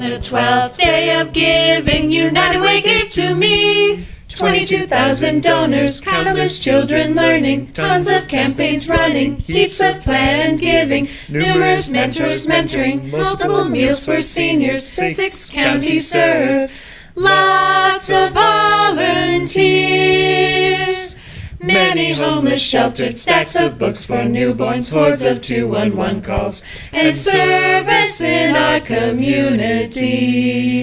twelfth day of giving, United Way gave to me. 22,000 donors, countless children learning, tons of campaigns running, heaps of planned giving, numerous mentors mentoring, multiple meals for seniors, six counties served, lots Many homeless sheltered, stacks of books for newborns, hordes of 211 calls, and service in our community.